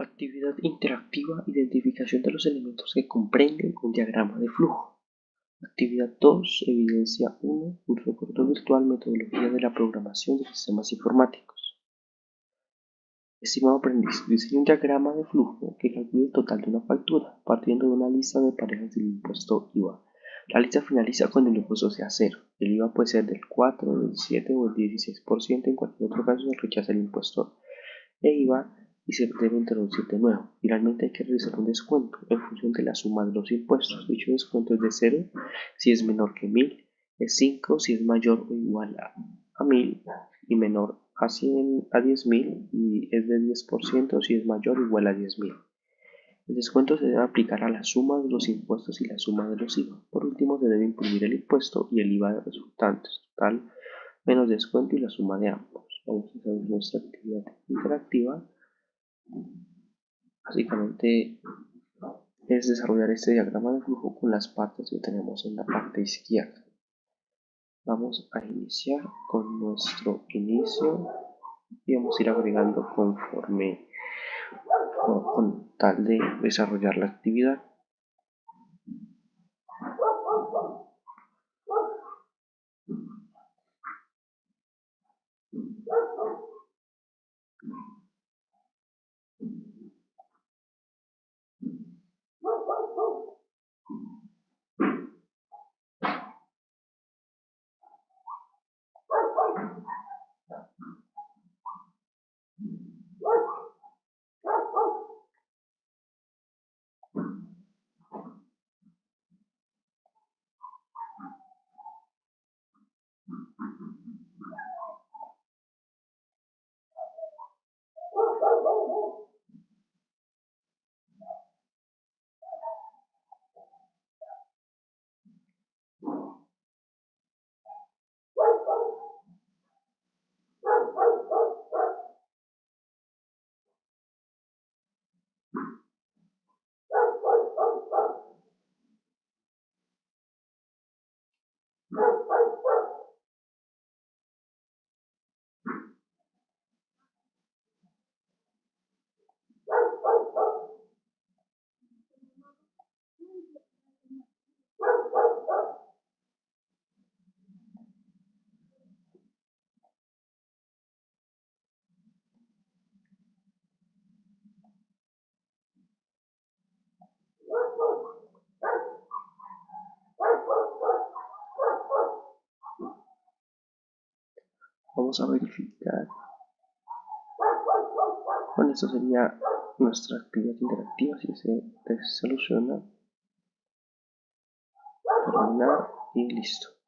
Actividad interactiva, identificación de los elementos que comprenden un diagrama de flujo. Actividad 2, evidencia 1, curso corto virtual, metodología de la programación de sistemas informáticos. Estimado aprendiz, diseñe un diagrama de flujo que calcule el total de una factura, partiendo de una lista de parejas del impuesto IVA. La lista finaliza cuando el impuesto sea cero. El IVA puede ser del 4, del 7 o el 16%, en cualquier otro caso se rechaza el impuesto e IVA y se debe introducir de nuevo. Finalmente hay que realizar un descuento en función de la suma de los impuestos. Dicho descuento es de 0 si es menor que 1000, es 5 si es mayor o igual a, 1000 y menor a, 100, a 10.000 y es de 10% si es mayor o igual a 10.000. El descuento se debe aplicar a la suma de los impuestos y la suma de los IVA. Por último, se debe imprimir el impuesto y el IVA resultantes, total menos descuento y la suma de ambos. Vamos a hacer nuestra actividad interactiva Básicamente es desarrollar este diagrama de flujo con las partes que tenemos en la parte izquierda. Vamos a iniciar con nuestro inicio y vamos a ir agregando conforme con tal de desarrollar la actividad. Vamos a verificar. Bueno, esto sería nuestra actividad interactiva si se soluciona. Terminar y listo.